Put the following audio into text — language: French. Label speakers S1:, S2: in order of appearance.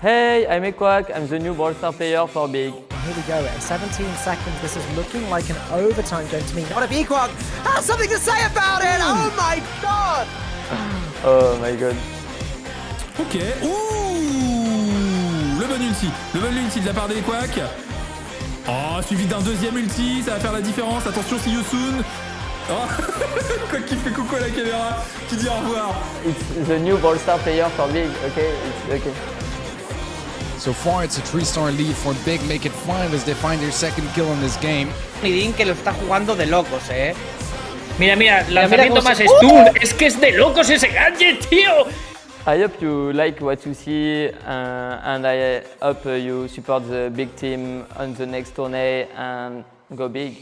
S1: Hey, I'm Equac. I'm the new Brawl Star player for Big.
S2: Here we go, at 17 seconds, this is looking like an overtime game to me. Not if Equog has something to say about it! Oh my god!
S1: Oh my god.
S3: Ok. Ouh Le bon ulti. Le bon ulti de la part des Quack. Oh, suivi d'un deuxième ulti, ça va faire la différence. Attention, see you soon. Oh. Quoi qui fait coucou à la caméra, qui dit au revoir.
S1: It's the new Brawl Star player for Big, okay? It's okay.
S4: So far, it's a three-star lead for Big. Make it five as they find their second kill in this game.
S5: Nidin que lo está jugando de locos, eh. Mira, mira,
S2: mira
S5: lanzamiento
S2: cómo
S5: más
S2: se-
S5: stun. Es que es de locos ese gadget, tío.
S1: I hope you like what you see uh, and I hope uh, you support the big team on the next tourney and go big.